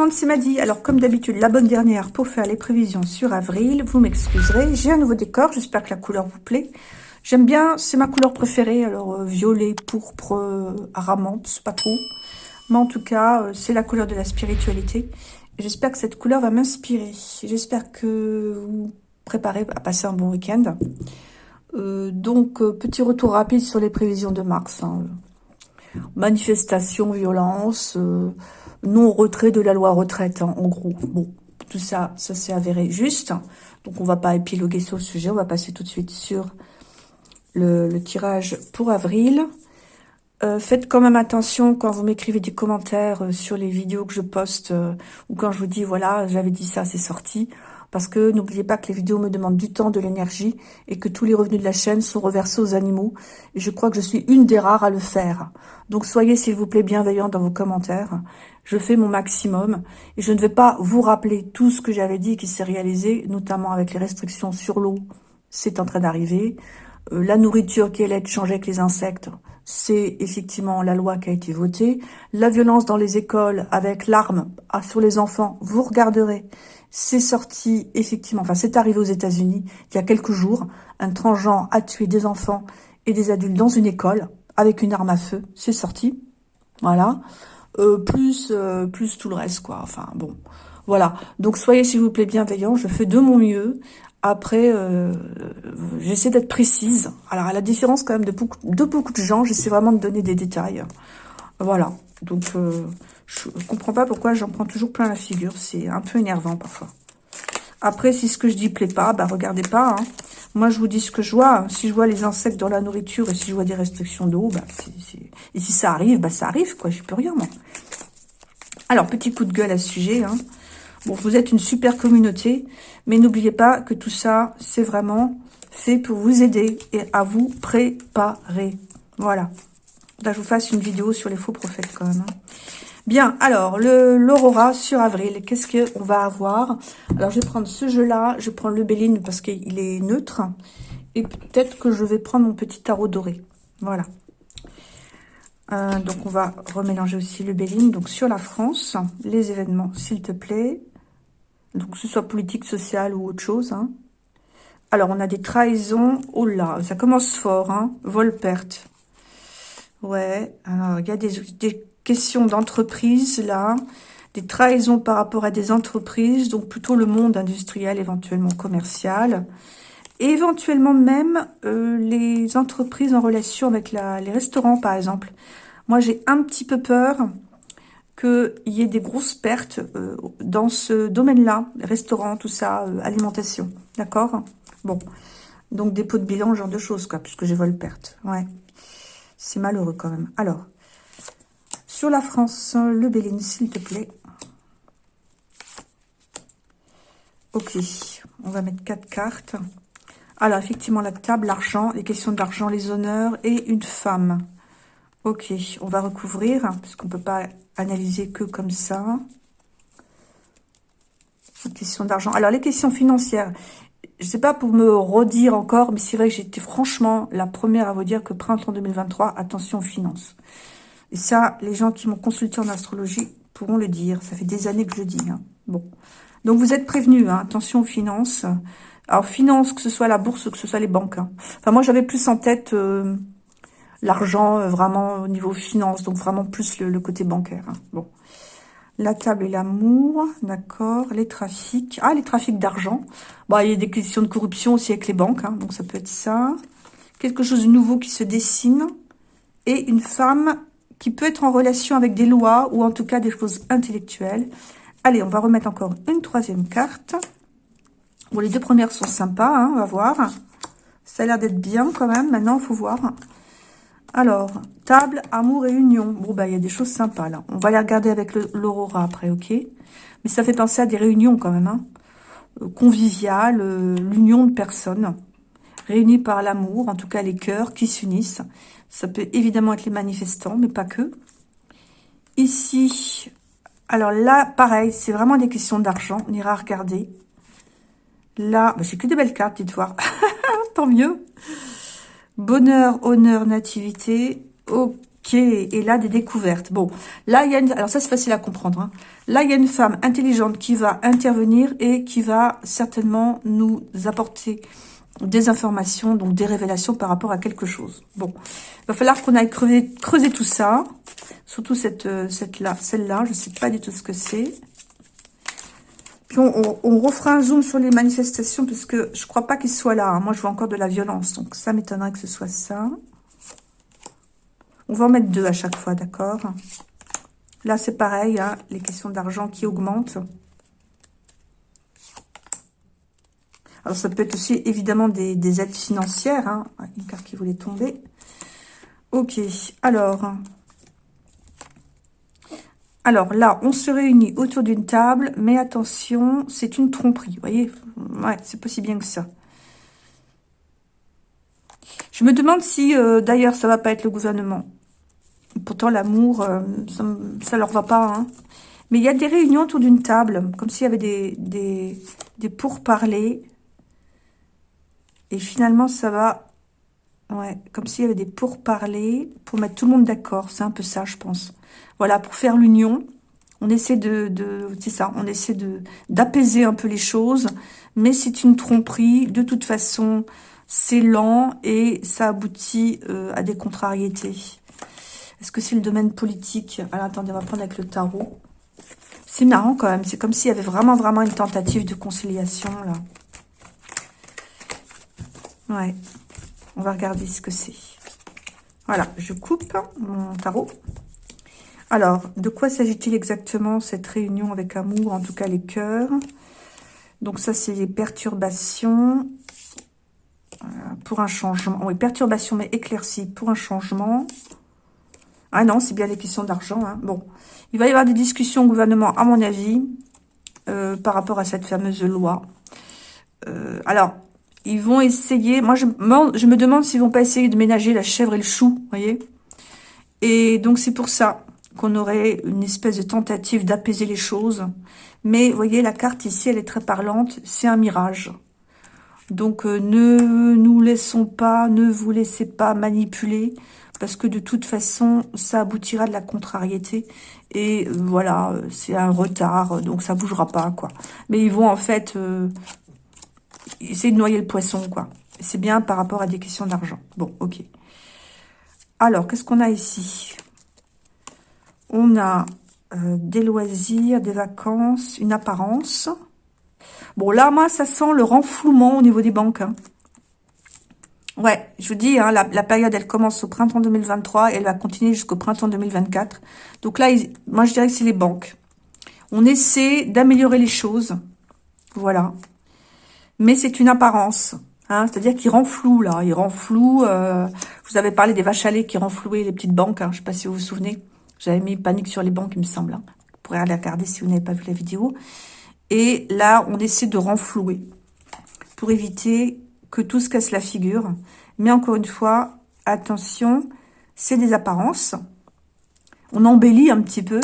Monde, c'est Maddy. Alors comme d'habitude, la bonne dernière pour faire les prévisions sur avril. Vous m'excuserez, j'ai un nouveau décor, j'espère que la couleur vous plaît. J'aime bien, c'est ma couleur préférée, alors euh, violet, pourpre, euh, aramante, pas trop. Mais en tout cas, euh, c'est la couleur de la spiritualité. J'espère que cette couleur va m'inspirer. J'espère que vous préparez à passer un bon week-end. donc, petit retour rapide sur les prévisions de mars. Hein. Manifestation, violence non-retrait de la loi retraite, hein, en gros. Bon, tout ça, ça s'est avéré juste. Donc, on va pas épiloguer sur le sujet. On va passer tout de suite sur le, tirage pour avril. Euh, faites quand même attention quand vous m'écrivez des commentaires euh, sur les vidéos que je poste euh, ou quand je vous dis, voilà, j'avais dit ça, c'est sorti. Parce que n'oubliez pas que les vidéos me demandent du temps, de l'énergie et que tous les revenus de la chaîne sont reversés aux animaux. Et je crois que je suis une des rares à le faire. Donc soyez s'il vous plaît bienveillants dans vos commentaires. Je fais mon maximum et je ne vais pas vous rappeler tout ce que j'avais dit qui s'est réalisé, notamment avec les restrictions sur l'eau. C'est en train d'arriver. Euh, la nourriture qui allait être changée avec les insectes, c'est effectivement la loi qui a été votée. La violence dans les écoles avec l'arme sur les enfants, vous regarderez. C'est sorti, effectivement, enfin c'est arrivé aux États-Unis il y a quelques jours. Un transgenre a tué des enfants et des adultes dans une école avec une arme à feu. C'est sorti. Voilà. Euh, plus, euh, plus tout le reste, quoi. Enfin, bon. Voilà. Donc, soyez, s'il vous plaît, bienveillants. Je fais de mon mieux. Après, euh, j'essaie d'être précise. Alors, à la différence quand même de beaucoup de, beaucoup de gens, j'essaie vraiment de donner des détails. Voilà. Donc, je comprends pas pourquoi j'en prends toujours plein la figure. C'est un peu énervant parfois. Après, si ce que je dis plaît pas, bah regardez pas. Hein. Moi, je vous dis ce que je vois. Si je vois les insectes dans la nourriture et si je vois des restrictions d'eau, bah, et si ça arrive, bah ça arrive, quoi. J'y peux rien, moi. Alors, petit coup de gueule à ce sujet. Hein. Bon, vous êtes une super communauté, mais n'oubliez pas que tout ça, c'est vraiment fait pour vous aider et à vous préparer. Voilà. Là, je vous fasse une vidéo sur les faux prophètes, quand même. Hein. Bien, alors, l'aurora sur avril, qu'est-ce qu'on va avoir? Alors, je vais prendre ce jeu-là, je prends le Béline parce qu'il est neutre. Et peut-être que je vais prendre mon petit tarot doré. Voilà. Euh, donc, on va remélanger aussi le Béline. Donc, sur la France, les événements, s'il te plaît. Donc, que ce soit politique, social ou autre chose. Hein. Alors, on a des trahisons. Oh là, ça commence fort. Hein. Vol-perte. Ouais, alors, il y a des, des question d'entreprise, là, des trahisons par rapport à des entreprises, donc plutôt le monde industriel, éventuellement commercial, et éventuellement même euh, les entreprises en relation avec la, les restaurants, par exemple. Moi, j'ai un petit peu peur qu'il y ait des grosses pertes euh, dans ce domaine-là, restaurants, tout ça, euh, alimentation, d'accord? Bon, donc dépôt de bilan, genre de choses, quoi, puisque j'ai vol perte, ouais. C'est malheureux quand même. Alors, sur la France, le Béline, s'il te plaît. Ok, on va mettre quatre cartes. Alors, effectivement, la table, l'argent, les questions d'argent, les honneurs et une femme. Ok, on va recouvrir, parce qu'on ne peut pas analyser que comme ça. Question d'argent. Alors, les questions financières, je ne sais pas pour me redire encore, mais c'est vrai que j'étais franchement la première à vous dire que printemps 2023, attention aux finances. Et ça, les gens qui m'ont consulté en astrologie pourront le dire. Ça fait des années que je dis. Hein. Bon. Donc, vous êtes prévenus. Hein. Attention aux finances. Alors, finances, que ce soit la bourse, que ce soit les banques. Hein. Enfin, moi, j'avais plus en tête euh, l'argent, euh, vraiment, au niveau finance. Donc, vraiment plus le, côté bancaire. Bon. La table et l'amour, d'accord. Les trafics. Ah, les trafics d'argent. Bon, il y a des questions de corruption aussi avec les banques. Donc, ça peut être ça. Quelque chose de nouveau qui se dessine. Et une femme qui peut être en relation avec des lois ou en tout cas des choses intellectuelles. Allez, on va remettre encore une troisième carte. Bon, les deux premières sont sympas, hein, on va voir. Ça a l'air d'être bien quand même. Maintenant, il faut voir. Alors, table, amour et union. Bon, bah, il y a des choses sympas là. On va les regarder avec l'aurora après, ok? Mais ça fait penser à des réunions quand même. Hein. Euh, conviviales, euh, l'union de personnes réunies par l'amour, en tout cas les cœurs qui s'unissent. Ça peut évidemment être les manifestants, mais pas que. Ici, alors là, pareil, c'est vraiment des questions d'argent. On ira regarder. Là, bah, j'ai que des belles cartes, dites voir. Tant mieux. Bonheur, honneur, nativité. Ok, est, là des découvertes. Bon, là, il y a une... Alors ça, c'est facile à comprendre. Hein. Là, il y a une femme intelligente qui va intervenir et qui va certainement nous apporter des informations, donc des révélations par rapport à quelque chose. Bon, il va falloir qu'on aille creuser, tout ça, surtout cette, euh, cette là, celle-là, je ne sais pas du tout ce que c'est. Puis on, refera un zoom sur les manifestations, parce que je crois pas qu'il soit là. Hein. Moi, je vois encore de la violence, donc ça m'étonnerait que ce soit ça. On va en mettre deux à chaque fois, d'accord? Là, c'est pareil, hein, les questions d'argent qui augmentent. Alors, ça peut être aussi, évidemment, des, aides financières. Hein. Une carte qui voulait tomber. Ok, alors... Alors là, on se réunit autour d'une table, mais attention, c'est une tromperie, vous voyez Ouais, c'est pas si bien que ça. Je me demande si, euh, d'ailleurs, ça va pas être le gouvernement. Pourtant, l'amour, euh, ça, ça, leur va pas. Hein. Mais il y a des réunions autour d'une table, comme s'il y avait des, des pourparlers. Et finalement, ça va... Ouais, comme s'il y avait des pourparlers pour mettre tout le monde d'accord. C'est un peu ça, je pense. Voilà, pour faire l'union, on essaie de... c'est ça, on essaie de d'apaiser un peu les choses. Mais c'est une tromperie. De toute façon, c'est lent et ça aboutit euh, à des contrariétés. Est-ce que c'est le domaine politique? Alors, attendez, on va prendre avec le tarot. C'est marrant quand même. C'est comme s'il y avait vraiment, vraiment une tentative de conciliation, là. Ouais. On va regarder ce que c'est. Voilà, je coupe mon tarot. Alors, de quoi s'agit-il exactement cette réunion avec amour, en tout cas les cœurs? Donc ça, c'est les perturbations pour un changement. Oui, perturbations, mais éclaircies pour un changement. Ah non, c'est bien les questions d'argent. Hein. Bon, il va y avoir des discussions au gouvernement, à mon avis, euh, par rapport à cette fameuse loi. Euh, alors, ils vont essayer... Moi, je, me demande s'ils vont pas essayer de ménager la chèvre et le chou, voyez Et donc, c'est pour ça qu'on aurait une espèce de tentative d'apaiser les choses. Mais, voyez, la carte ici, elle est très parlante. C'est un mirage. Donc, euh, ne nous laissons pas, ne vous laissez pas manipuler. Parce que de toute façon, ça aboutira de la contrariété. Et euh, voilà, c'est un retard, donc ça bougera pas, quoi. Mais ils vont en fait euh, essayer de noyer le poisson, quoi. C'est bien par rapport à des questions d'argent. Bon, ok. Alors, qu'est-ce qu'on a ici? On a euh, des loisirs, des vacances, une apparence. Bon, là, moi, ça sent le renflouement au niveau des banques. Hein. Ouais, je vous dis, hein, la, période, elle commence au printemps 2023 et elle va continuer jusqu'au printemps 2024. Donc là, moi, je dirais que c'est les banques. On essaie d'améliorer les choses. Voilà mais c'est une apparence. Hein, C'est-à-dire qu'il rend flou, là. Il rend. Euh, vous avez parlé des vaches à lait qui renflouaient les petites banques. Hein, je ne sais pas si vous vous souvenez. J'avais mis panique sur les banques, il me semble. Hein. Vous pourrez aller regarder si vous n'avez pas vu la vidéo. Et là, on essaie de renflouer pour éviter que tout se casse la figure. Mais encore une fois, attention, c'est des apparences. On embellit un petit peu.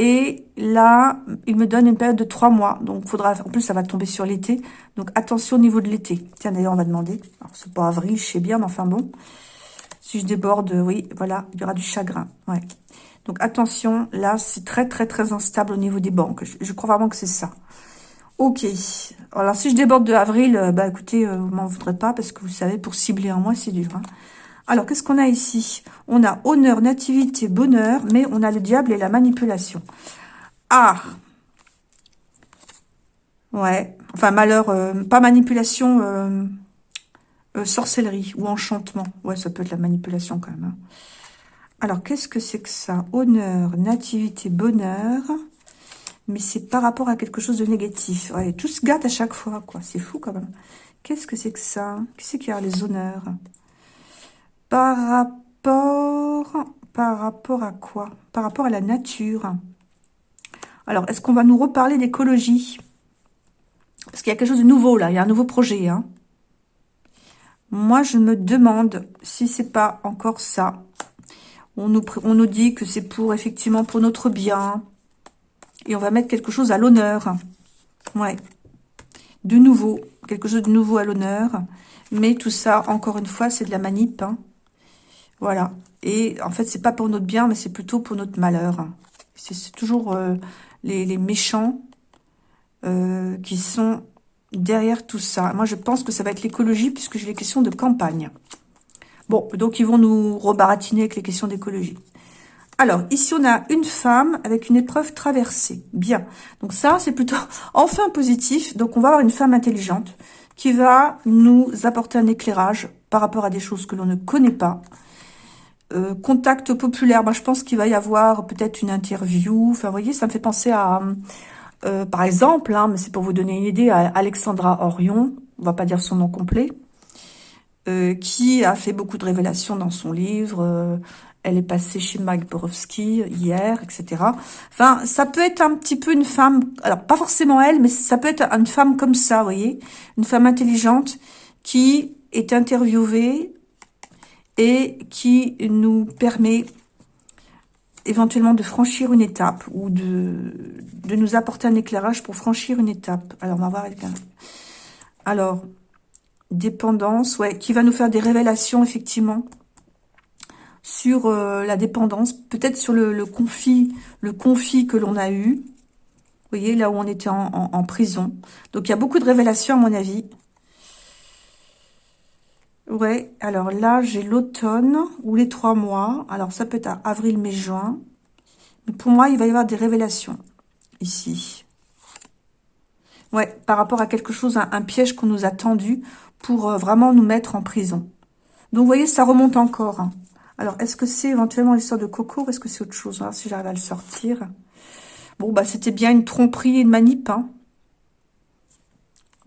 Et là, il me donne une période de trois mois. Donc, faudra. En plus, ça va tomber sur l'été. Donc, attention au niveau de l'été. Tiens, d'ailleurs, on va demander. Alors, c'est pas avril, je sais bien, mais enfin bon. Si je déborde, oui, voilà, il y aura du chagrin. Ouais. Donc, attention, là, c'est très, très, très instable au niveau des banques. Je, crois vraiment que c'est ça. Ok. Alors, si je déborde de avril, euh, bah, écoutez, euh, vous m'en voudrez pas, parce que vous savez, pour cibler un mois, c'est dur. Hein. Alors, qu'est-ce qu'on a ici? On a honneur, nativité, bonheur, mais on a le diable et la manipulation. Ah Ouais, enfin malheur, euh, pas manipulation, euh, euh, sorcellerie ou enchantement. Ouais, ça peut être la manipulation quand même. Hein. Alors, qu'est-ce que c'est que ça? Honneur, nativité, bonheur. Mais c'est par rapport à quelque chose de négatif. Ouais, tout se gâte à chaque fois, quoi. C'est fou quand même. Qu'est-ce que c'est que ça? Qu'est-ce qu'il y a les honneurs? Par rapport, par rapport à quoi? Par rapport à la nature. Alors, est-ce qu'on va nous reparler d'écologie? Parce qu'il y a quelque chose de nouveau, là. Il y a un nouveau projet. Hein. Moi, je me demande si c'est pas encore ça. On nous, dit que c'est pour, effectivement, pour notre bien. Et on va mettre quelque chose à l'honneur. Ouais. De nouveau. Quelque chose de nouveau à l'honneur. Mais tout ça, encore une fois, c'est de la manip. Hein. Voilà. Et en fait, c'est pas pour notre bien, mais c'est plutôt pour notre malheur. C'est toujours euh, les, méchants euh, qui sont derrière tout ça. Moi, je pense que ça va être l'écologie, puisque j'ai les questions de campagne. Bon, donc ils vont nous rebaratiner avec les questions d'écologie. Alors, ici, on a une femme avec une épreuve traversée. Bien. Donc ça, c'est plutôt enfin positif. Donc, on va avoir une femme intelligente qui va nous apporter un éclairage par rapport à des choses que l'on ne connaît pas. Euh, contact populaire, je pense qu'il va y avoir peut-être une interview. Enfin, vous voyez, ça me fait penser à, euh, par exemple, hein, mais c'est pour vous donner une idée, à Alexandra Orion, on va pas dire son nom complet, euh, qui a fait beaucoup de révélations dans son livre. elle est passée chez Mike Borowski hier, etc. Enfin, ça peut être un petit peu une femme, alors pas forcément elle, mais ça peut être une femme comme ça, vous voyez, une femme intelligente qui est interviewée et qui nous permet éventuellement de franchir une étape ou de, de nous apporter un éclairage pour franchir une étape. Alors, on va voir avec. Alors, dépendance, ouais, qui va nous faire des révélations, effectivement, sur euh, la dépendance, peut-être sur le, conflit, le conflit que l'on a eu. Vous voyez, là où on était en prison. Donc, il y a beaucoup de révélations, à mon avis. Ouais, alors là, j'ai l'automne ou les trois mois. Alors, ça peut être avril, mai, juin. Mais pour moi, il va y avoir des révélations ici. Ouais, par rapport à quelque chose, un, piège qu'on nous a tendu pour euh, vraiment nous mettre en prison. Donc, vous voyez, ça remonte encore. Hein. Alors, est-ce que c'est éventuellement l'histoire de Coco ou est-ce que c'est autre chose hein, Si j'arrive à le sortir? Bon, bah, c'était bien une tromperie et une manip. Hein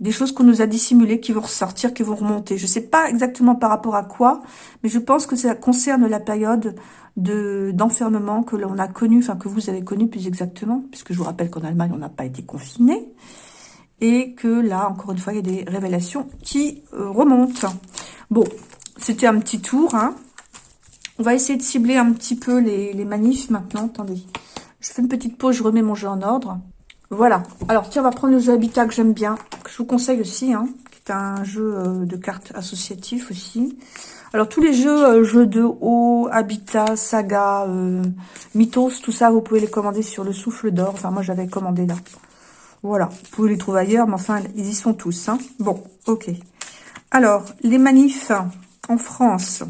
des choses qu'on nous a dissimulées qui vont ressortir, qui vont remonter. Je ne sais pas exactement par rapport à quoi, mais je pense que ça concerne la période de d'enfermement que l'on a connu, enfin que vous avez connu plus exactement, puisque je vous rappelle qu'en Allemagne, on n'a pas été confiné, et que là, encore une fois, il y a des révélations qui euh, remontent. Bon, c'était un petit tour. Hein. On va essayer de cibler un petit peu les, les manifs maintenant. Attendez, je fais une petite pause, je remets mon jeu en ordre. Voilà. Alors, tiens, on va prendre le jeu Habitat que j'aime bien, que je vous conseille aussi, hein, qui est un jeu euh, de cartes associatif aussi. Alors, tous les jeux, euh, jeux de haut, Habitat, Saga, euh, Mythos, tout ça, vous pouvez les commander sur le Souffle d'Or. Enfin, moi, j'avais commandé là. Voilà. Vous pouvez les trouver ailleurs, mais enfin, ils y sont tous. Hein. Bon, ok. Alors, les manifs en France.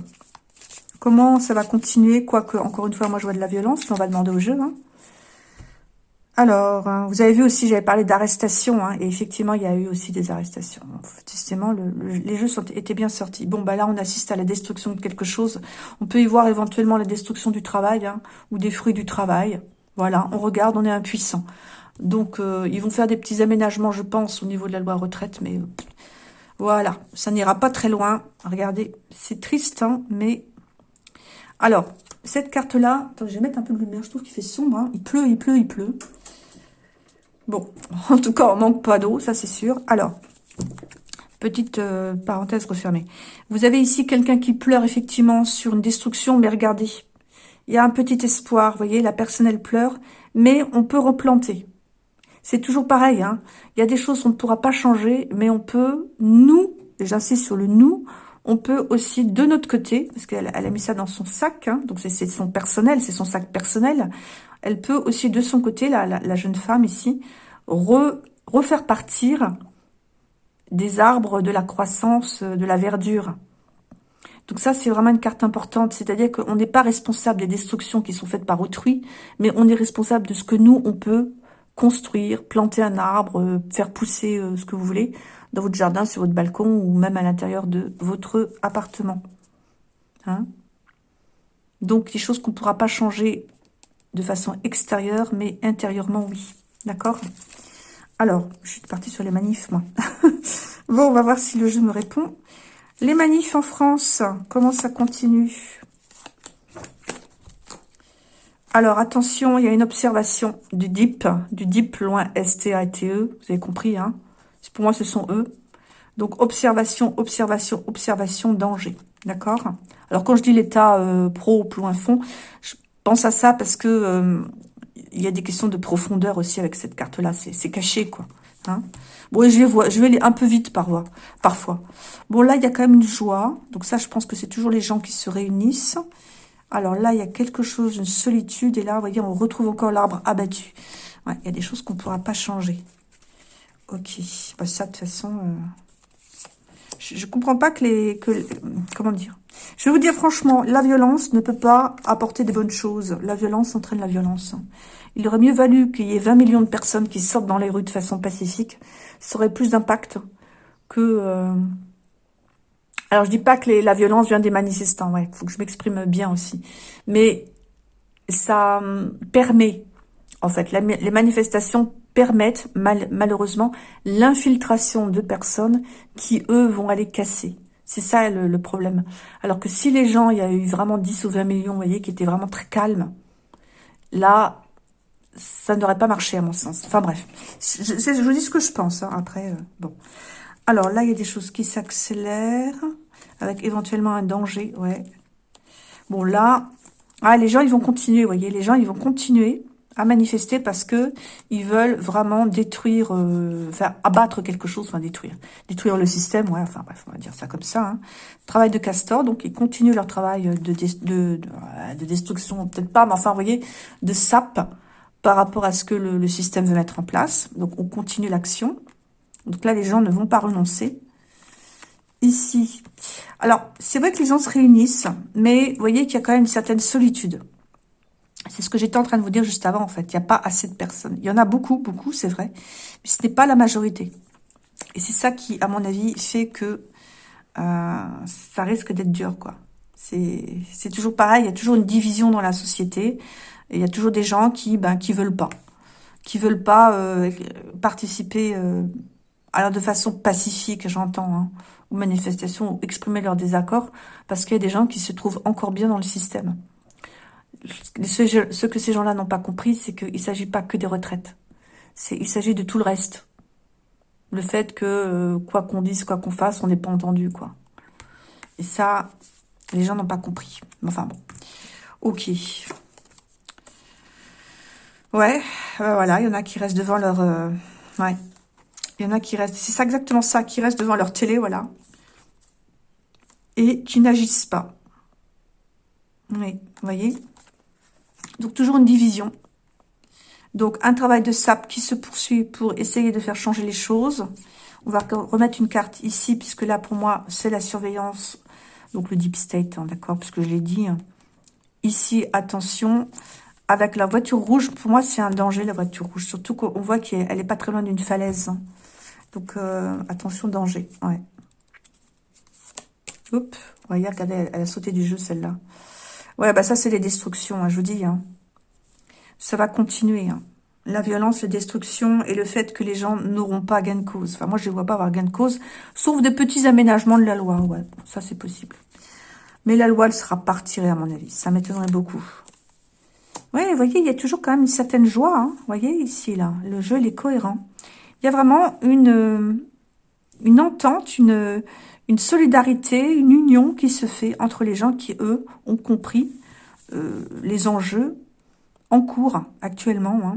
Comment ça va continuer? Quoique, encore une fois, moi, je vois de la violence, mais on va demander au jeu, hein. Alors, hein, vous avez vu aussi, j'avais parlé d'arrestation, hein, et effectivement, il y a eu aussi des arrestations. Les jeux étaient bien sortis. Bon, bah là, on assiste à la destruction de quelque chose. On peut y voir éventuellement la destruction du travail, hein, ou des fruits du travail. Voilà, on regarde, on est impuissant. Donc, euh, ils vont faire des petits aménagements, je pense, au niveau de la loi retraite, mais voilà, ça n'ira pas très loin. Regardez, c'est triste, mais... Alors, cette carte-là, je vais mettre un peu de lumière, je trouve qu'il fait sombre, il pleut, il pleut, il pleut. Bon, en tout cas, on manque pas d'eau, ça c'est sûr. Alors, petite euh, parenthèse refermée. Vous avez ici quelqu'un qui pleure effectivement sur une destruction, mais regardez, il y a un petit espoir, vous voyez, la personne elle pleure, mais on peut replanter. C'est toujours pareil, hein. il y a des choses qu'on ne pourra pas changer, mais on peut, nous, j'insiste sur le nous, on peut aussi, de notre côté, parce qu'elle a mis ça dans son sac, hein, donc c'est son personnel, c'est son sac personnel, elle peut aussi de son côté, la, jeune femme ici, refaire partir des arbres de la croissance, de la verdure. Donc ça, c'est vraiment une carte importante, c'est-à-dire qu'on n'est pas responsable des destructions qui sont faites par autrui, mais on est responsable de ce que nous, on peut construire, planter un arbre, euh, faire pousser euh, ce que vous voulez dans votre jardin, sur votre balcon ou même à l'intérieur de votre appartement. Hein Donc, des choses qu'on ne pourra pas changer de façon extérieure, mais intérieurement, oui. D'accord? Alors, je suis partie sur les manifs, moi. bon, on va voir si le jeu me répond. Les manifs en France, comment ça continue? Alors, attention, il y a une observation du DIP, du DIP loin S-T-A-T-E, vous avez compris, hein Pour moi, ce sont eux. Donc, observation, observation, observation, danger, d'accord? Alors, quand je dis l'état euh, pro, plus loin fond, je pense à ça parce que euh, il y a des questions de profondeur aussi avec cette carte-là. C'est caché, quoi. Hein? Bon, je je vais aller un peu vite par parfois. Bon, là, il y a quand même une joie. Donc ça, je pense que c'est toujours les gens qui se réunissent. Alors là, il y a quelque chose, une solitude. Et là, vous voyez, on retrouve encore l'arbre abattu. Il y a des choses qu'on ne pourra pas changer. Ok. Bah, ça, de toute façon... Euh, je ne comprends pas que les... Que, comment dire? Je vais vous dire franchement, la violence ne peut pas apporter des bonnes choses. La violence entraîne la violence. Il aurait mieux valu qu'il y ait 20 millions de personnes qui sortent dans les rues de façon pacifique. Ça aurait plus d'impact que... Euh, alors, je dis pas que la violence vient des manifestants, ouais, faut que je m'exprime bien aussi. Mais ça hum, permet, en fait, les manifestations permettent malheureusement l'infiltration de personnes qui, eux, vont aller casser. C'est ça le, problème. Alors que si les gens, il y a eu vraiment 10 ou 20 millions, vous voyez, qui étaient vraiment très calmes, là, ça n'aurait pas marché à mon sens. Enfin bref, je, je, vous dis ce que je pense. Hein, après, euh, bon. Alors là, il y a des choses qui s'accélèrent, avec éventuellement un danger, ouais. Bon là, ah, les gens, ils vont continuer, vous voyez, les gens, ils vont continuer à manifester parce que ils veulent vraiment détruire, euh, enfin abattre quelque chose, enfin détruire, détruire le système, ouais, enfin bref, on va dire ça comme ça. Hein. Travail de castor, donc ils continuent leur travail de, de, de, destruction, peut-être pas, mais enfin, vous voyez, de sape par rapport à ce que le, le système veut mettre en place. Donc on continue l'action. Donc là, les gens ne vont pas renoncer. Ici, alors c'est vrai que les gens se réunissent, mais vous voyez qu'il y a quand même une certaine solitude. C'est ce que j'étais en train de vous dire juste avant, en fait. Il n'y a pas assez de personnes. Il y en a beaucoup, beaucoup, c'est vrai. Mais ce n'est pas la majorité. Et c'est ça qui, à mon avis, fait que euh, ça risque d'être dur, quoi. C'est toujours pareil. Il y a toujours une division dans la société. Il y a toujours des gens qui ben, veulent pas. Qui veulent pas euh, participer euh, alors de façon pacifique, j'entends, hein, aux manifestations, ou exprimer leur désaccord, parce qu'il y a des gens qui se trouvent encore bien dans le système ce, que ces gens-là n'ont pas compris, c'est qu'il ne s'agit pas que des retraites. Il s'agit de tout le reste. Le fait que, euh, quoi qu'on dise, quoi qu'on fasse, on n'est pas entendu, quoi. Et ça, les gens n'ont pas compris. Enfin bon. Ok. Ouais, voilà, il y en a qui restent devant leur... Euh, ouais. Il y en a qui restent... C'est ça exactement ça, qui restent devant leur télé, voilà. Et qui n'agissent pas. Oui, vous voyez? Donc, toujours une division. Donc, un travail de sap qui se poursuit pour essayer de faire changer les choses. On va remettre une carte ici, puisque là, pour moi, c'est la surveillance. Donc, le deep state, hein, d'accord Puisque je l'ai dit. Ici, attention, avec la voiture rouge, pour moi, c'est un danger, la voiture rouge. Surtout qu'on voit qu'elle n'est pas très loin d'une falaise. Donc, euh, attention, danger. Ouais. Oups, regardez, elle a sauté du jeu, celle-là. Ouais, bah ça, c'est les destructions, hein, je vous dis. Hein. Ça va continuer. Hein. La violence, la destruction et le fait que les gens n'auront pas gain de cause. Enfin, moi, je ne vois pas avoir gain de cause, sauf des petits aménagements de la loi. Ouais, ça, c'est possible. Mais la loi, elle sera pas retirée, à mon avis. Ça m'étonnerait beaucoup. Ouais, vous voyez, il y a toujours quand même une certaine joie. Vous voyez, ici, là, le jeu, il est cohérent. Il y a vraiment une, une entente, une une solidarité, une union qui se fait entre les gens qui, eux, ont compris euh, les enjeux en cours actuellement. Hein.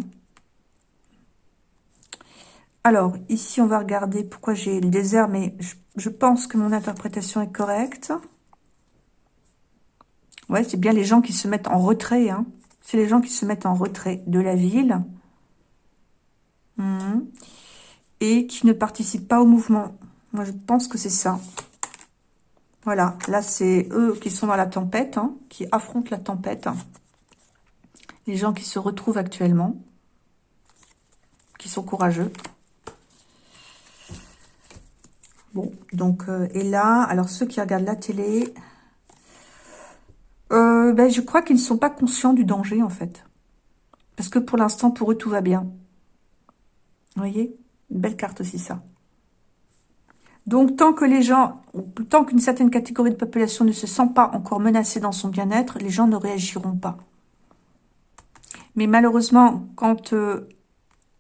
Alors, ici, on va regarder pourquoi j'ai le désert, mais je, pense que mon interprétation est correcte. Ouais, c'est bien les gens qui se mettent en retrait. Hein. C'est les gens qui se mettent en retrait de la ville. Mmh. Et qui ne participent pas au mouvement. Moi, je pense que c'est ça. Voilà, là, c'est eux qui sont dans la tempête, hein, qui affrontent la tempête. Les gens qui se retrouvent actuellement, qui sont courageux. Bon, donc, euh, et là, alors ceux qui regardent la télé, euh, ben, je crois qu'ils ne sont pas conscients du danger, en fait. Parce que pour l'instant, pour eux, tout va bien. Vous voyez? Une belle carte aussi, ça. Donc, tant que les gens, tant qu'une certaine catégorie de population ne se sent pas encore menacée dans son bien-être, les gens ne réagiront pas. Mais malheureusement, quand euh,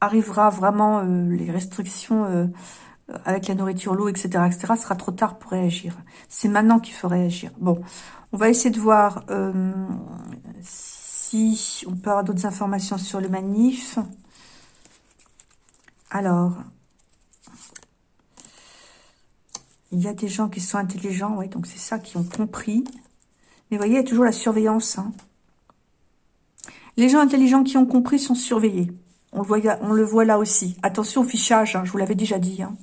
arrivera vraiment euh, les restrictions euh, avec la nourriture, l'eau, etc., etc., sera trop tard pour réagir. C'est maintenant qu'il faut réagir. Bon, on va essayer de voir si on peut avoir d'autres informations sur le manif. Alors, Il y a des gens qui sont intelligents, oui, donc c'est ça, qui ont compris. Mais vous voyez, il y a toujours la surveillance. Hein. Les gens intelligents qui ont compris sont surveillés. On le voit, là aussi. Attention au fichage, hein, je vous l'avais déjà dit. Hein.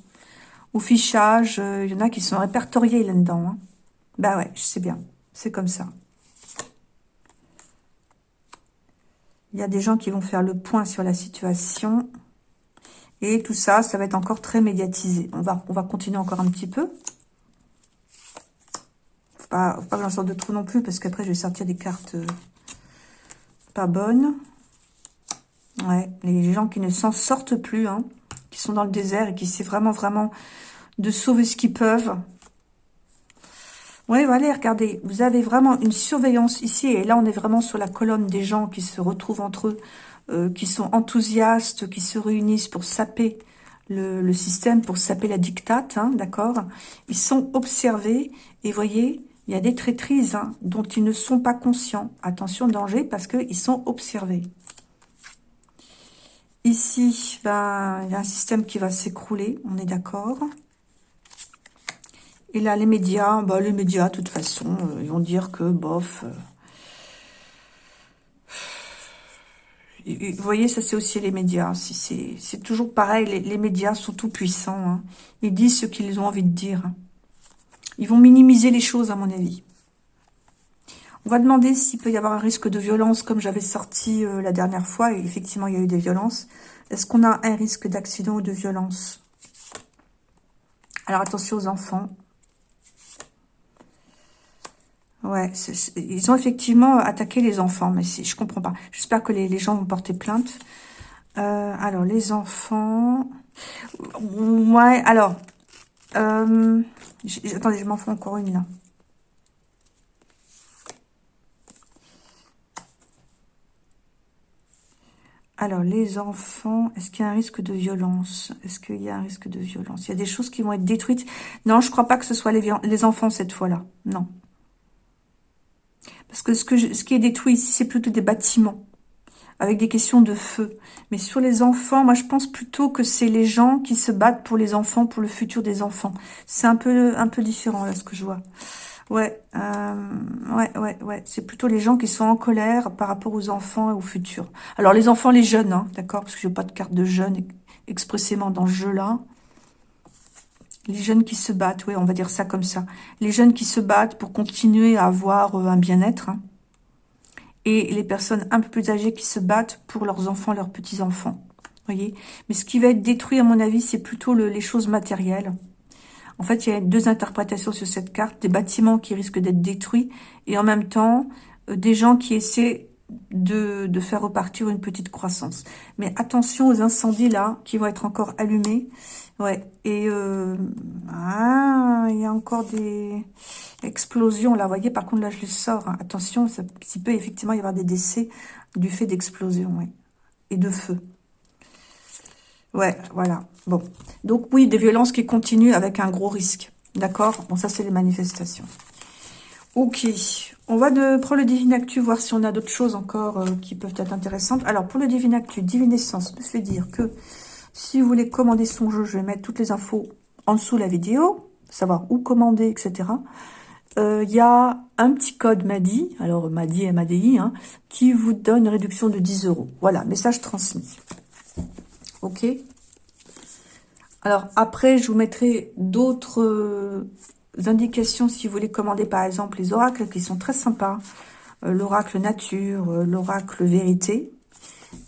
Au fichage, euh, il y en a qui sont répertoriés là-dedans. Bah ouais, je sais bien. C'est comme ça. Il y a des gens qui vont faire le point sur la situation. Et tout ça, ça va être encore très médiatisé. On va, on va continuer encore un petit peu. Faut pas, faut pas que j'en sorte de trop non plus, parce qu'après, je vais sortir des cartes euh, pas bonnes. Ouais, les gens qui ne s'en sortent plus, hein, qui sont dans le désert et qui essaient vraiment, vraiment de sauver ce qu'ils peuvent. Oui, voilà, regardez, vous avez vraiment une surveillance ici, et là, on est vraiment sur la colonne des gens qui se retrouvent entre eux, euh, qui sont enthousiastes, qui se réunissent pour saper le, système, pour saper la dictate, hein, d'accord? Ils sont observés, et voyez, il y a des traîtrises hein, dont ils ne sont pas conscients. Attention, danger, parce qu'ils sont observés. Ici, ben, il y a un système qui va s'écrouler, on est d'accord? Et là, les médias, bah, les médias, de toute façon, euh, ils vont dire que, bof... Euh, vous voyez, ça c'est aussi les médias. C'est toujours pareil, les, médias sont tout puissants. Hein. Ils disent ce qu'ils ont envie de dire. Ils vont minimiser les choses, à mon avis. On va demander s'il peut y avoir un risque de violence, comme j'avais sorti euh, la dernière fois, effectivement, il y a eu des violences. Est-ce qu'on a un risque d'accident ou de violence? Alors, attention aux enfants. Ouais, ils ont effectivement attaqué les enfants, mais je comprends pas. J'espère que les, gens vont porter plainte. Euh, alors, les enfants... Ouais, alors... Euh, attendez, je m'en fous encore une, là. Alors, les enfants, est-ce qu'il y a un risque de violence? Est-ce qu'il y a un risque de violence? Il y a des choses qui vont être détruites. Non, je crois pas que ce soit les enfants cette fois-là. Non. Parce que ce, que ce qui est détruit ici, c'est plutôt des bâtiments avec des questions de feu. Mais sur les enfants, moi je pense plutôt que c'est les gens qui se battent pour les enfants, pour le futur des enfants. C'est un peu un peu différent là ce que je vois. Ouais, euh, ouais, ouais, ouais. C'est plutôt les gens qui sont en colère par rapport aux enfants et au futur. Alors les enfants, les jeunes, hein, d'accord Parce que je n'ai pas de carte de jeunes expressément dans ce jeu-là. Les jeunes qui se battent, oui, on va dire ça comme ça. Les jeunes qui se battent pour continuer à avoir euh, un bien-être. Hein. Et les personnes un peu plus âgées qui se battent pour leurs enfants, leurs petits-enfants. voyez Mais ce qui va être détruit, à mon avis, c'est plutôt les choses matérielles. En fait, il y a deux interprétations sur cette carte. Des bâtiments qui risquent d'être détruits et en même temps, euh, des gens qui essaient de, faire repartir une petite croissance. Mais attention aux incendies là, qui vont être encore allumés. Ouais, et euh, ah, il y a encore des explosions là. Voyez, par contre, là, je le sors. Attention, ça, peut effectivement y avoir des décès du fait d'explosions, et de feu. Ouais, voilà. Bon, donc oui, des violences qui continuent avec un gros risque. D'accord? Bon, ça, c'est les manifestations. Ok, on va prendre le Divine Actu, voir si on a d'autres choses encore euh, qui peuvent être intéressantes. Alors, pour le Divine Actu, Divinescence me fait dire que si vous voulez commander son jeu, je vais mettre toutes les infos en dessous de la vidéo, savoir où commander, etc. Il euh, y a un petit code MADI, alors MADI MADI, hein, qui vous donne une réduction de 10 euros. Voilà, message transmis. Ok Alors, après, je vous mettrai d'autres euh, indications si vous voulez commander, par exemple, les oracles qui sont très sympas. Euh, l'oracle nature, l'oracle vérité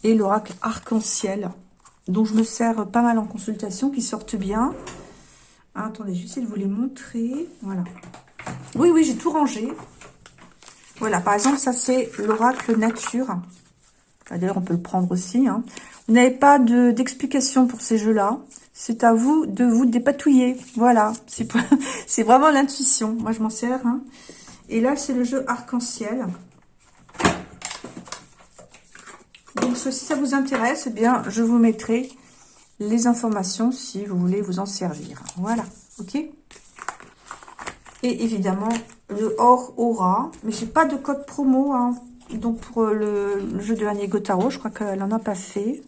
et l'oracle arc-en-ciel dont je me sers pas mal en consultation, qui sortent bien. Ah, attendez, j'essaie de vous les montrer. Voilà. Oui, oui, j'ai tout rangé. Voilà, par exemple, ça c'est l'oracle nature. D'ailleurs, on peut le prendre aussi. Hein. Vous n'avez pas d'explication pour ces jeux-là. C'est à vous de vous dépatouiller. Voilà, c'est vraiment l'intuition. Moi, je m'en sers. Hein. Et là, c'est le jeu arc-en-ciel. Donc, si ça vous intéresse, eh bien, je vous mettrai les informations si vous voulez vous en servir. Voilà, ok? Et évidemment, le Or Aura. Mais j'ai pas de code promo, hein. Donc, pour le, jeu de Annie Gotaro, je crois qu'elle n'en a pas fait.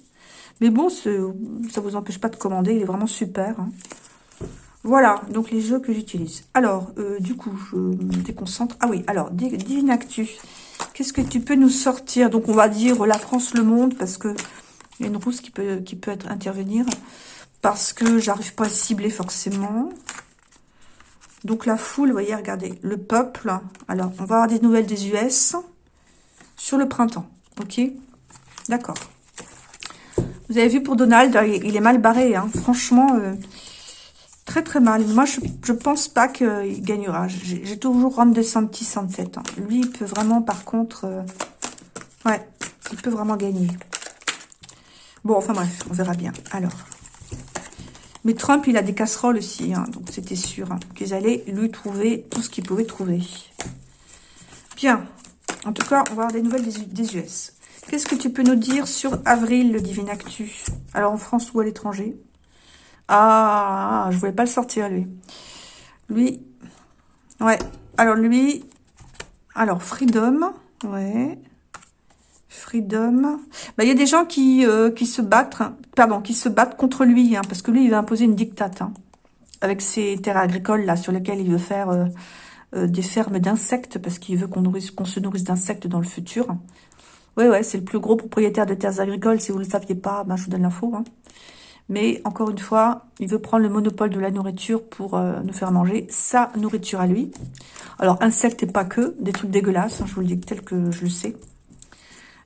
Mais bon, ça vous empêche pas de commander. Il est vraiment super. Hein. Voilà, donc les jeux que j'utilise. Alors, euh, du coup, je me déconcentre. Ah oui, alors, Divine Actu. Qu'est-ce que tu peux nous sortir? Donc, on va dire la France, le monde, parce que il y a une rousse qui peut, qui peut être, intervenir. Parce que j'arrive pas à cibler forcément. Donc, la foule, vous voyez, regardez. Le peuple. Alors, on va avoir des nouvelles des US sur le printemps. Ok? D'accord. Vous avez vu pour Donald, il est mal barré. Hein. Franchement, euh, très très mal. Moi, je, je pense pas qu'il gagnera. J'ai toujours Ron DeSantis en tête. Hein. Lui, il peut vraiment, par contre... Euh, ouais, il peut vraiment gagner. Bon, enfin bref, on verra bien. Alors... Mais Trump, il a des casseroles aussi. Hein, donc, c'était sûr hein, qu'ils allaient lui trouver tout ce qu'ils pouvaient trouver. Bien. En tout cas, on va avoir des nouvelles des US. Qu'est-ce que tu peux nous dire sur avril, le Divine Actu? Alors, en France ou à l'étranger? Ah, je voulais pas le sortir, lui. Lui, ouais. Alors, lui, alors, Freedom, ouais. Freedom. Bah, il y a des gens qui, euh, qui se battent, hein, pardon, qui se battent contre lui, hein, parce que lui, il va imposer une dictate, hein, avec ses terres agricoles, là, sur lesquelles il veut faire euh, euh, des fermes d'insectes, parce qu'il veut qu'on se nourrisse d'insectes dans le futur. Ouais, ouais, c'est le plus gros propriétaire de terres agricoles. Si vous ne le saviez pas, ben, je vous donne l'info. Hein. Mais encore une fois, il veut prendre le monopole de la nourriture pour euh, nous faire manger sa nourriture à lui. Alors, insectes et pas que, des trucs dégueulasses, hein, je vous le dis tel que je le sais.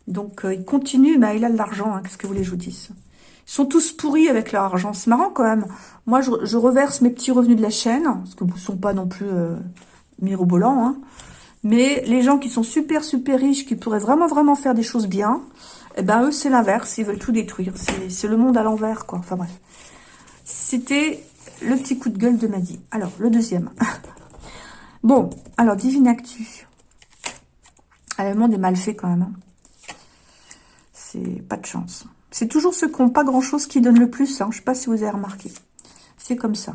Donc, euh, il continue, mais il a de l'argent, hein, qu'est-ce que vous voulez que je vous dise? Ils sont tous pourris avec leur argent, c'est marrant quand même. Moi, je, reverse mes petits revenus de la chaîne, parce que ne sont pas non plus euh, mirobolants, hein. Mais les gens qui sont super, super riches, qui pourraient vraiment, vraiment faire des choses bien, eh ben, eux, c'est l'inverse. Ils veulent tout détruire. C'est le monde à l'envers, quoi. Enfin, bref. C'était le petit coup de gueule de Maddy. Alors, le deuxième. bon, alors, Divine Actu. Ah, le monde est mal fait, quand même. Hein. C'est pas de chance. C'est toujours ceux qui n'ont pas grand-chose qui donnent le plus. Hein. Je ne sais pas si vous avez remarqué. C'est comme ça.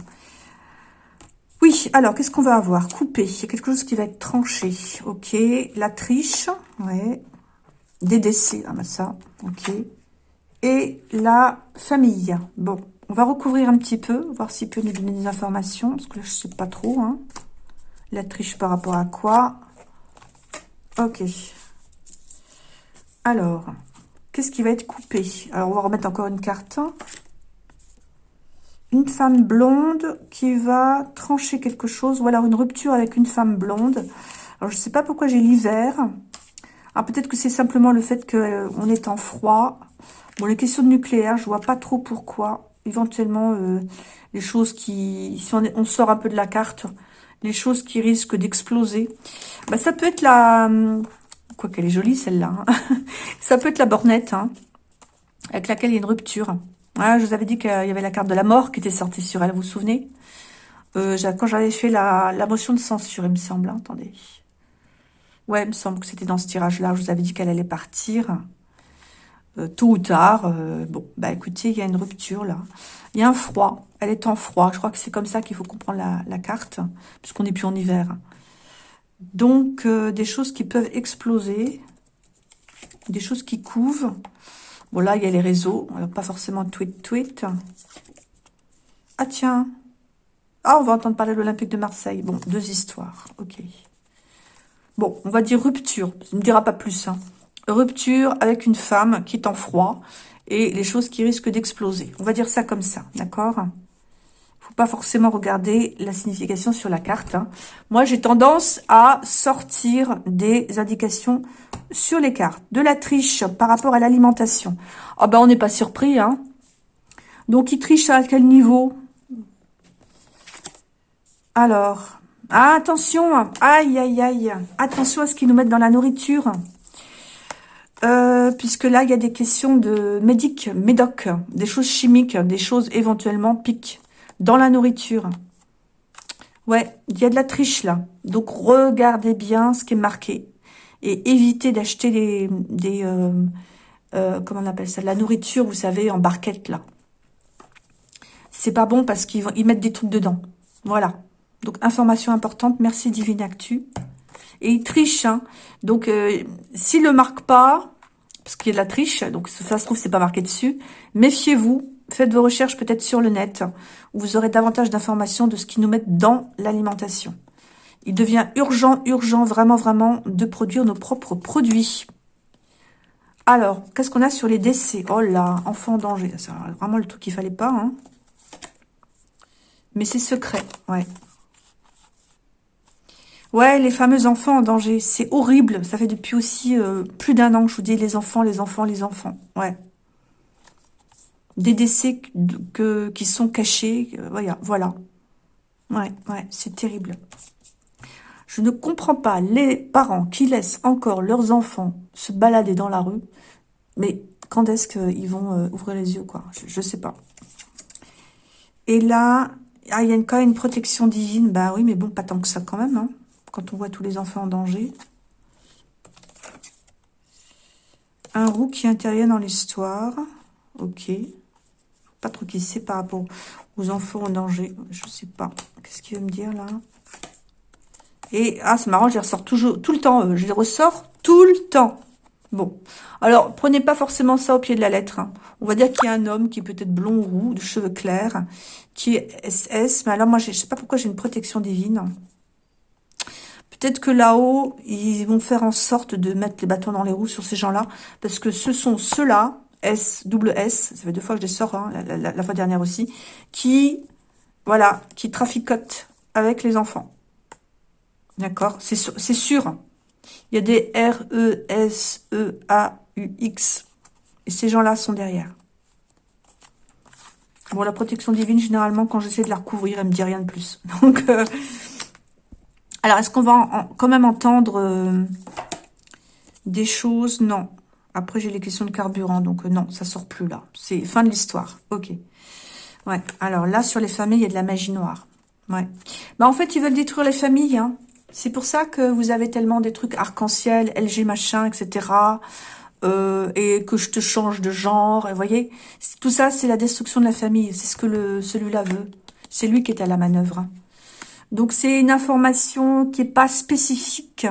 Oui, alors, qu'est-ce qu'on va avoir? Coupé. Il y a quelque chose qui va être tranché. Ok. La triche. Ouais. Des décès, ah bah ça, ok. Et la famille. Bon, on va recouvrir un petit peu, voir s'il peut nous donner des informations, parce que là, je sais pas trop. Hein. La triche par rapport à quoi? Ok. Alors, qu'est-ce qui va être coupé? Alors, on va remettre encore une carte. Une femme blonde qui va trancher quelque chose, ou alors une rupture avec une femme blonde. Alors, je sais pas pourquoi j'ai l'hiver. Alors peut-être que c'est simplement le fait qu'on euh, est en froid. Bon, les questions de nucléaire, je vois pas trop pourquoi. Éventuellement, euh, les choses qui... Si on, sort un peu de la carte, les choses qui risquent d'exploser. Bah, ça peut être la... Hum, quoi qu'elle est jolie celle-là. Hein. ça peut être la bornette, hein, avec laquelle il y a une rupture. Je vous avais dit qu'il y avait la carte de la mort qui était sortie sur elle, vous vous souvenez? Euh, Quand j'avais fait la, la motion de censure, il me semble. Hein, attendez. Ouais, il me semble que c'était dans ce tirage-là. Je vous avais dit qu'elle allait partir. Euh, tôt ou tard. Euh, bon, bah écoutez, il y a une rupture là. Il y a un froid. Elle est en froid. Je crois que c'est comme ça qu'il faut comprendre la, la carte. Puisqu'on n'est plus en hiver. Donc, euh, des choses qui peuvent exploser. Des choses qui couvent. Bon, là, il y a les réseaux. pas forcément tweet-tweet. Ah, tiens. Ah, on va entendre parler de l'Olympique de Marseille. Bon, deux histoires. Ok. Bon, on va dire rupture. Ça ne dira pas plus. Hein. Rupture avec une femme qui est en froid et les choses qui risquent d'exploser. On va dire ça comme ça, d'accord? Faut pas forcément regarder la signification sur la carte. Hein. Moi, j'ai tendance à sortir des indications sur les cartes. De la triche par rapport à l'alimentation. Ah ben, on n'est pas surpris. Hein. Donc, il triche à quel niveau? Alors, ah, attention, aïe, aïe, aïe. Attention à ce qu'ils nous mettent dans la nourriture. Euh, puisque là, il y a des questions de médic, médoc, des choses chimiques, des choses éventuellement piques dans la nourriture. Ouais, il y a de la triche là. Donc, regardez bien ce qui est marqué. Et évitez d'acheter des, des euh, euh, comment on appelle ça, de la nourriture, vous savez, en barquette là. C'est pas bon parce qu'ils ils mettent des trucs dedans. Voilà. Donc, information importante. Merci Divine Actu. Et il triche. Hein. Donc, euh, s'il ne le marque pas, parce qu'il y a de la triche, donc ça se trouve, c'est pas marqué dessus, méfiez-vous. faites vos recherches peut-être sur le net, où vous aurez davantage d'informations de ce qu'ils nous mettent dans l'alimentation. Il devient urgent, urgent, vraiment, vraiment, de produire nos propres produits. Alors, qu'est-ce qu'on a sur les décès? Oh là, enfant en danger. C'est vraiment le truc qu'il fallait pas. Hein. Mais c'est secret, ouais. Ouais, les fameux enfants en danger. C'est horrible. Ça fait depuis aussi euh, plus d'un an que je vous dis les enfants, les enfants, les enfants. Ouais. Des décès qui sont cachés. Euh, voilà, voilà. Ouais, ouais, c'est terrible. Je ne comprends pas les parents qui laissent encore leurs enfants se balader dans la rue. Mais quand est-ce qu'ils vont euh, ouvrir les yeux, Je ne sais pas. Et là, ah, il y a quand même une protection divine. Bah oui, mais bon, pas tant que ça quand même. Hein, quand on voit tous les enfants en danger. Un roux qui intervient dans l'histoire. Ok. Pas trop qui sait par rapport aux enfants en danger. Je sais pas. Qu'est-ce qu'il veut me dire là? Et, ah, c'est marrant, je les ressors toujours, tout le temps. Euh, je les ressors tout le temps. Bon. Alors, prenez pas forcément ça au pied de la lettre. Hein. On va dire qu'il y a un homme qui peut-être blond ou roux, de cheveux clairs, qui est SS. Mais alors, moi, je sais pas pourquoi j'ai une protection divine. Peut-être que là-haut, ils vont faire en sorte de mettre les bâtons dans les roues sur ces gens-là. Parce que ce sont ceux-là, S, double S, ça fait deux fois que je les sors, hein, la, la, fois dernière aussi, qui, voilà, qui traficotent avec les enfants. D'accord C'est sûr. Il y a des R, E, S, E, A, U, X. Et ces gens-là sont derrière. Bon, la protection divine, généralement, quand j'essaie de la recouvrir, elle me dit rien de plus. Donc, euh, alors, est-ce qu'on va quand même entendre euh, des choses? Non. Après, j'ai les questions de carburant, donc euh, non, ça sort plus là. C'est fin de l'histoire. Ok. Ouais. Alors là, sur les familles, il y a de la magie noire. Ouais. Bah, en fait, ils veulent détruire les familles, hein. C'est pour ça que vous avez tellement des trucs arc-en-ciel, LG machin, etc. Euh, et que je te change de genre. Vous voyez, tout ça, c'est la destruction de la famille. C'est ce que celui-là veut. C'est lui qui est à la manœuvre. Donc, c'est une information qui est pas spécifique.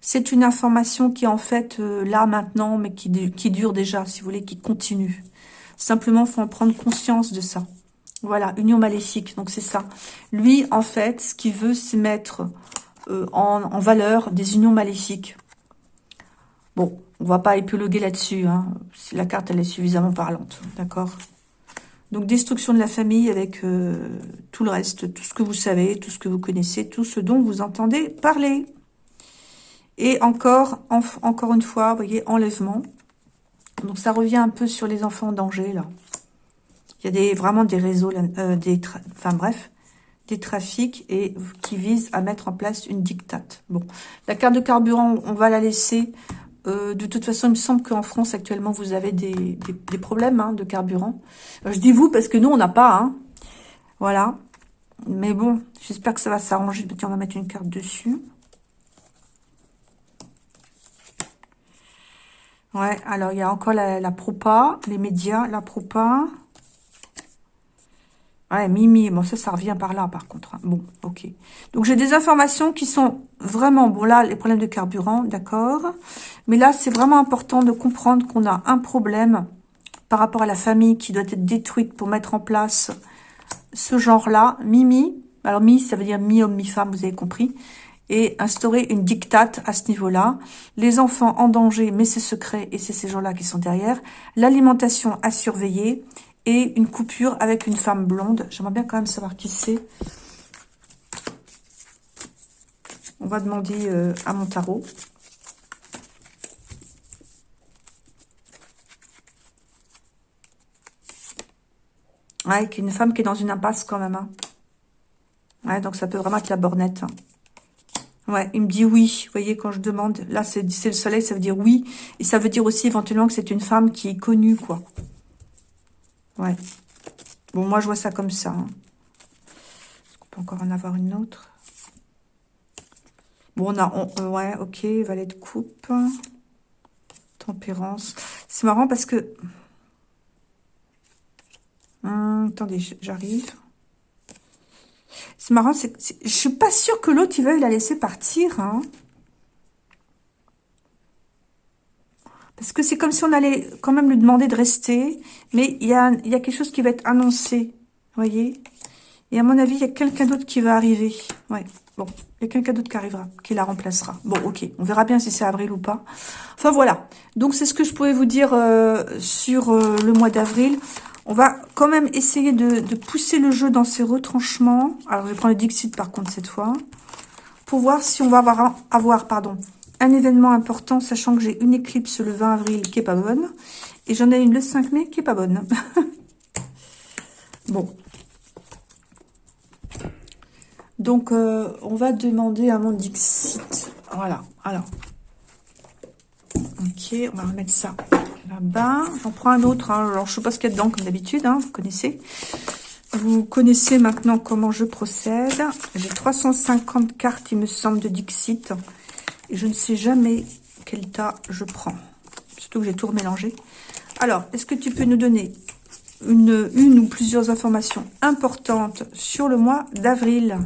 C'est une information qui est en fait euh, là, maintenant, mais qui, qui dure déjà, si vous voulez, qui continue. Simplement, faut en prendre conscience de ça. Voilà, union maléfique, donc c'est ça. Lui, en fait, ce qu'il veut, c'est mettre euh, en, valeur des unions maléfiques. Bon, on va pas épiloguer là-dessus. Hein. La carte, elle est suffisamment parlante. D'accord? Donc, destruction de la famille avec euh, tout le reste, tout ce que vous savez, tout ce que vous connaissez, tout ce dont vous entendez parler. Et encore, encore une fois, vous voyez, enlèvement. Donc, ça revient un peu sur les enfants en danger, là. Il y a des, vraiment des réseaux, euh, des, enfin bref, des trafics et qui visent à mettre en place une dictate. Bon, la carte de carburant, on va la laisser. Euh, de toute façon, il me semble qu'en France, actuellement, vous avez des, des, problèmes hein, de carburant. Euh, je dis vous parce que nous, on n'a pas. Hein. Voilà. Mais bon, j'espère que ça va s'arranger. On va mettre une carte dessus. Ouais, alors il y a encore la, la propa, les médias, la propa. Ouais, Mimi, bon ça, ça revient par là par contre. Hein. Bon, ok. Donc j'ai des informations qui sont vraiment, bon là, les problèmes de carburant, d'accord. Mais là, c'est vraiment important de comprendre qu'on a un problème par rapport à la famille qui doit être détruite pour mettre en place ce genre-là. Mimi, alors mi, ça veut dire mi-homme, mi-femme, vous avez compris. Et instaurer une dictate à ce niveau-là. Les enfants en danger, mais c'est secret et c'est ces gens-là qui sont derrière. L'alimentation à surveiller et une coupure avec une femme blonde. J'aimerais bien quand même savoir qui c'est. On va demander euh, à mon tarot. Ouais, une femme qui est dans une impasse quand même. Hein. Ouais, donc ça peut vraiment être la bornette. Hein. Ouais, il me dit oui. Vous voyez, quand je demande, là, c'est le soleil, ça veut dire oui. Et ça veut dire aussi éventuellement que c'est une femme qui est connue, quoi. Ouais. Bon, moi, je vois ça comme ça. Hein. Est-ce qu'on peut encore en avoir une autre? Bon, on a... Euh, ouais, ok, valet de coupe. Tempérance. C'est marrant parce que... Hum, attendez, j'arrive. C'est marrant, c'est, je suis pas sûre que l'autre, il veuille la laisser partir. Hein. Parce que c'est comme si on allait quand même lui demander de rester. Mais il y a, y a quelque chose qui va être annoncé. voyez Et à mon avis, il y a quelqu'un d'autre qui va arriver. Ouais, bon. Il y a quelqu'un d'autre qui arrivera, qui la remplacera. Bon, ok. On verra bien si c'est avril ou pas. Enfin, voilà. Donc, c'est ce que je pouvais vous dire euh, sur euh, le mois d'avril. On va quand même essayer de, pousser le jeu dans ses retranchements. Alors, je vais prendre le Dixit, par contre, cette fois. Pour voir si on va avoir, avoir pardon, un événement important, sachant que j'ai une éclipse le 20 avril qui est pas bonne. Et j'en ai une le 5 mai qui est pas bonne. bon. Donc, euh, on va demander à mon Dixit. Voilà. Alors. Ok, on va remettre ça là-bas. J'en prends un autre. Hein. Alors, je sais pas ce qu'il y a dedans, comme d'habitude. Hein, vous connaissez. Vous connaissez maintenant comment je procède. J'ai 350 cartes, il me semble, de Dixit. Et je ne sais jamais quel tas je prends. Surtout que j'ai tout remélangé. Alors, est-ce que tu peux nous donner une, ou plusieurs informations importantes sur le mois d'avril?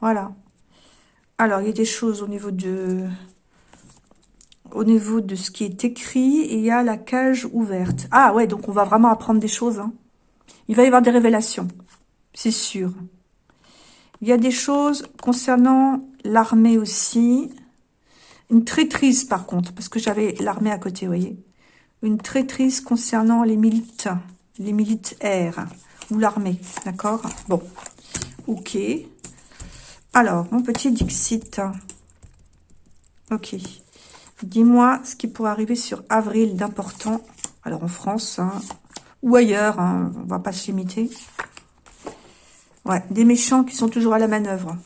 Voilà. Alors, il y a des choses au niveau de au niveau de ce qui est écrit et il y a la cage ouverte. Ah ouais, donc on va vraiment apprendre des choses. Hein. Il va y avoir des révélations, c'est sûr. Il y a des choses concernant l'armée aussi. Une traîtrise par contre, parce que j'avais l'armée à côté, vous voyez. Une traîtrise concernant les milites, les militaires ou l'armée, d'accord? Bon, ok. Alors, mon petit Dixit. Ok. Dis-moi ce qui pourrait arriver sur avril d'important. Alors, en France, hein, ou ailleurs, hein, on va pas se limiter. Ouais, des méchants qui sont toujours à la manœuvre.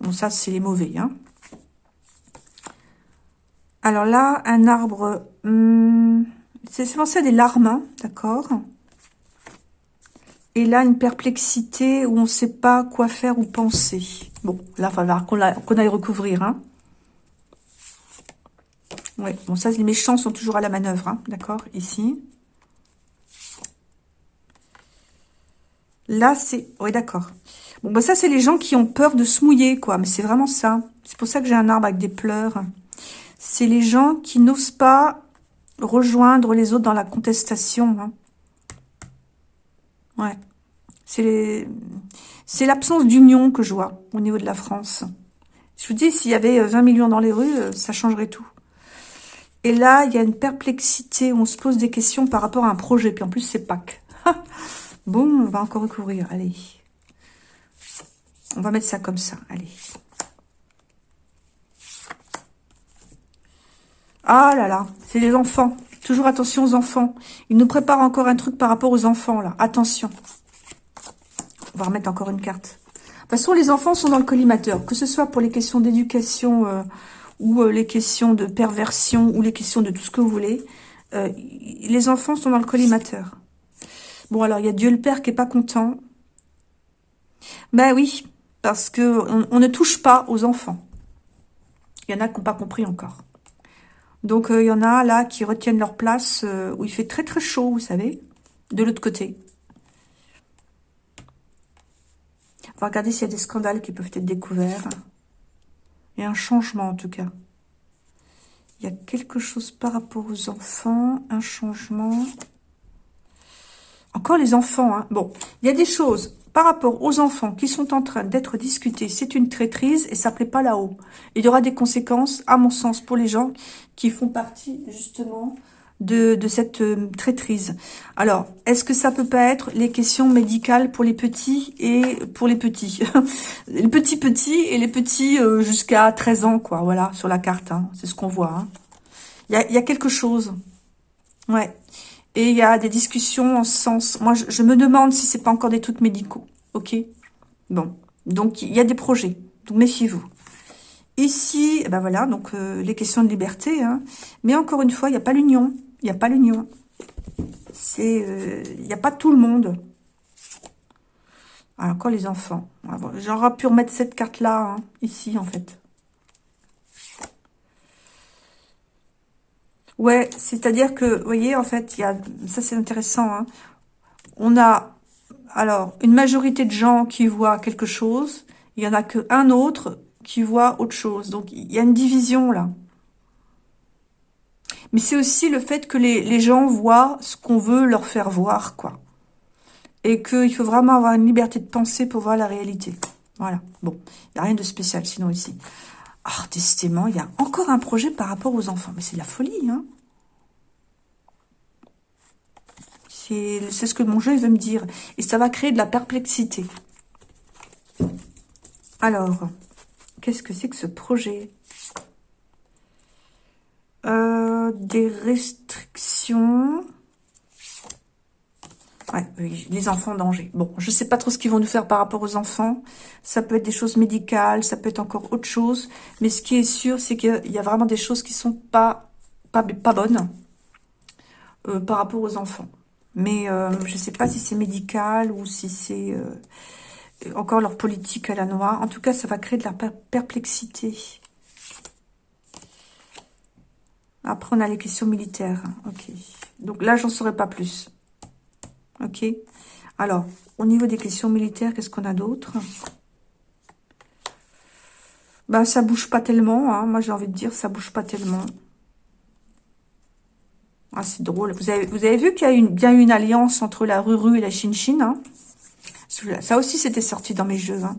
Bon, ça, c'est les mauvais, hein. Alors là, un arbre, hmm, c'est pensé à des larmes, hein, d'accord Et là, une perplexité où on ne sait pas quoi faire ou penser. Bon, là, il va falloir qu'on aille recouvrir, hein. Ouais, bon, ça, les méchants sont toujours à la manœuvre, hein, d'accord Ici. Là, c'est... Oui, d'accord. Bon, bah ça, c'est les gens qui ont peur de se mouiller, quoi. Mais c'est vraiment ça. C'est pour ça que j'ai un arbre avec des pleurs c'est les gens qui n'osent pas rejoindre les autres dans la contestation. Hein. Ouais. C'est l'absence d'union que je vois au niveau de la France. Je vous dis, s'il y avait 20 millions dans les rues, euh, ça changerait tout. Et là, il y a une perplexité on se pose des questions par rapport à un projet. Puis en plus, c'est Pâques. bon, on va encore recouvrir. Allez. On va mettre ça comme ça. Allez. Ah là là, c'est les enfants. Toujours attention aux enfants. Il nous prépare encore un truc par rapport aux enfants, là. Attention. On va remettre encore une carte. De toute façon, les enfants sont dans le collimateur. Que ce soit pour les questions d'éducation euh, ou euh, les questions de perversion ou les questions de tout ce que vous voulez. Euh, les enfants sont dans le collimateur. Bon, alors, il y a Dieu le Père qui est pas content. Ben oui, parce que on ne touche pas aux enfants. Il y en a qui n'ont pas compris encore. Donc, euh, il y en a là qui retiennent leur place euh, où il fait très très chaud, vous savez, de l'autre côté. On va regarder s'il y a des scandales qui peuvent être découverts. Il y a un changement en tout cas. Il y a quelque chose par rapport aux enfants, un changement. Encore les enfants, hein. Bon, il y a des choses par rapport aux enfants qui sont en train d'être discutés, c'est une traîtrise et ça plaît pas là-haut. Il y aura des conséquences, à mon sens, pour les gens qui font partie justement de, cette euh, traîtrise. Alors, est-ce que ça peut pas être les questions médicales pour les petits et pour les petits? Les petits petits et les petits euh, jusqu'à 13 ans, quoi, voilà, sur la carte, hein. c'est ce qu'on voit. Hein. Il y, a, quelque chose. Ouais. Et il y a des discussions en ce sens. Moi, je, me demande si c'est pas encore des trucs médicaux. Ok? Bon. Donc, il y a des projets. Donc, méfiez-vous. Ici, eh ben voilà, donc euh, les questions de liberté. Hein. Mais encore une fois, il n'y a pas l'union. Il n'y a pas l'union. C'est, euh, il n'y a pas tout le monde. Alors, encore les enfants. J'aurais pu remettre cette carte-là, hein, ici, en fait. Ouais, c'est-à-dire que, vous voyez, en fait, il y a, ça c'est intéressant, hein. on a, alors, une majorité de gens qui voient quelque chose, il y en a qu'un autre qui voit autre chose. Donc, il y a une division là. Mais c'est aussi le fait que les, les gens voient ce qu'on veut leur faire voir, quoi. Et qu'il faut vraiment avoir une liberté de penser pour voir la réalité. Voilà. Bon, il n'y a rien de spécial sinon ici. Ah, décidément, il y a encore un projet par rapport aux enfants. Mais c'est la folie, hein C'est ce que mon jeu veut me dire. Et ça va créer de la perplexité. Alors, qu'est-ce que c'est que ce projet? Euh, Des restrictions. Les enfants en danger. Bon, je sais pas trop ce qu'ils vont nous faire par rapport aux enfants. Ça peut être des choses médicales, ça peut être encore autre chose. Mais ce qui est sûr, c'est qu'il y a vraiment des choses qui sont pas, bonnes euh, par rapport aux enfants. Mais euh, je sais pas si c'est médical ou si c'est euh, encore leur politique à la noix. En tout cas, ça va créer de la perplexité. Après, on a les questions militaires. Ok. Donc là, j'en saurai pas plus. Ok. Alors, au niveau des questions militaires, qu'est-ce qu'on a d'autre? Ben, ça bouge pas tellement. Hein. Moi, j'ai envie de dire, ça bouge pas tellement. Ah, c'est drôle. Vous avez, vu qu'il y a une, bien une alliance entre la Ruru et la Chine hein? Ça aussi, c'était sorti dans mes jeux. Hein.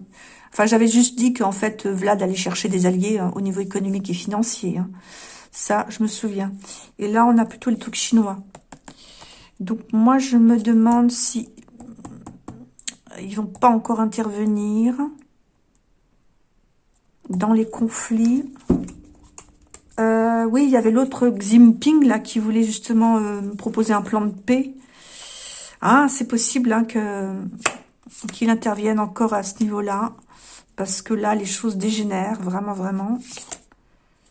Enfin, j'avais juste dit qu'en fait, Vlad allait chercher des alliés hein, au niveau économique et financier. Ça, je me souviens. Et là, on a plutôt les trucs chinois. Donc moi, je me demande si ils vont pas encore intervenir dans les conflits. Euh, oui, il y avait l'autre Ximping là qui voulait justement euh, proposer un plan de paix. Ah, c'est possible hein, qu'il intervienne encore à ce niveau-là. Parce que là, les choses dégénèrent, vraiment, vraiment.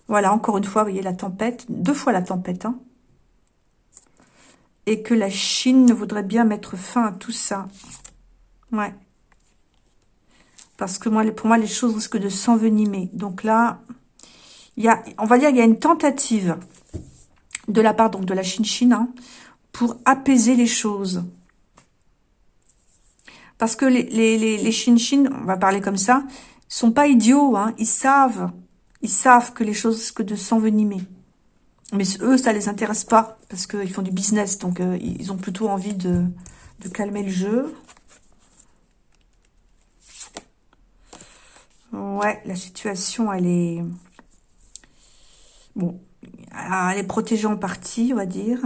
Voilà, encore une fois, vous voyez la tempête. Deux fois la tempête, hein et que la Chine voudrait bien mettre fin à tout ça. Ouais. Parce que pour moi, les choses risquent de s'envenimer. Donc là, y a, on va dire qu'il y a une tentative de la part donc, de la Chine-Chine hein, pour apaiser les choses. Parce que les, les, les, Chine-Chine, on va parler comme ça, sont pas idiots. Hein, ils savent, ils savent que les choses risquent de s'envenimer. Mais eux, ça les intéresse pas, parce qu'ils font du business, donc euh, ils ont plutôt envie de, calmer le jeu. Ouais, la situation, elle est... Bon, elle est protégée en partie, on va dire.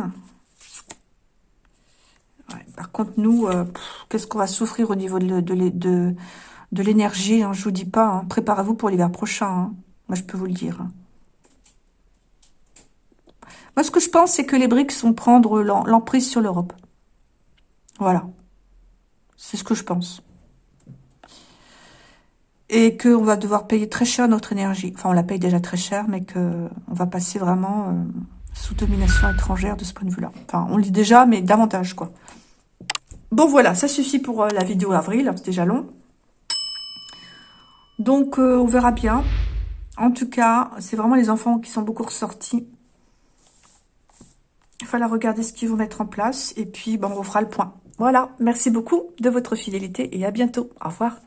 par contre, nous, euh, qu'est-ce qu'on va souffrir au niveau de, de, l'énergie hein, Je vous dis pas, hein. préparez-vous pour l'hiver prochain. Hein. Moi, je peux vous le dire. Moi, ce que je pense, c'est que les BRICS vont prendre l'emprise sur l'Europe. Voilà. C'est ce que je pense. Et qu'on va devoir payer très cher notre énergie. Enfin, on la paye déjà très cher, mais qu'on va passer vraiment euh, sous domination étrangère de ce point de vue-là. Enfin, on le dit déjà, mais davantage, quoi. Bon, voilà, ça suffit pour euh, la vidéo avril. C'est déjà long. Donc, euh, on verra bien. En tout cas, c'est vraiment les enfants qui sont beaucoup ressortis. Il falloir regarder ce qu'ils vont mettre en place. Et puis, bon, on fera le point. Voilà, merci beaucoup de votre fidélité et à bientôt. Au revoir.